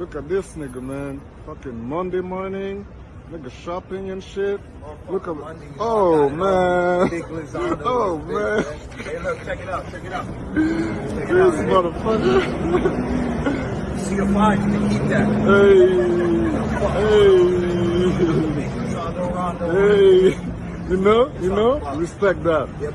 Look at this nigga, man. Fucking Monday morning. Nigga shopping and shit. Look at Monday, Oh man. Oh man. Big Oh man. Hey, look, check it out. Check it out. Check it This out. motherfucker. See your five, you can keep that. hey. hey, Hey. You know, you know, respect that. Yep.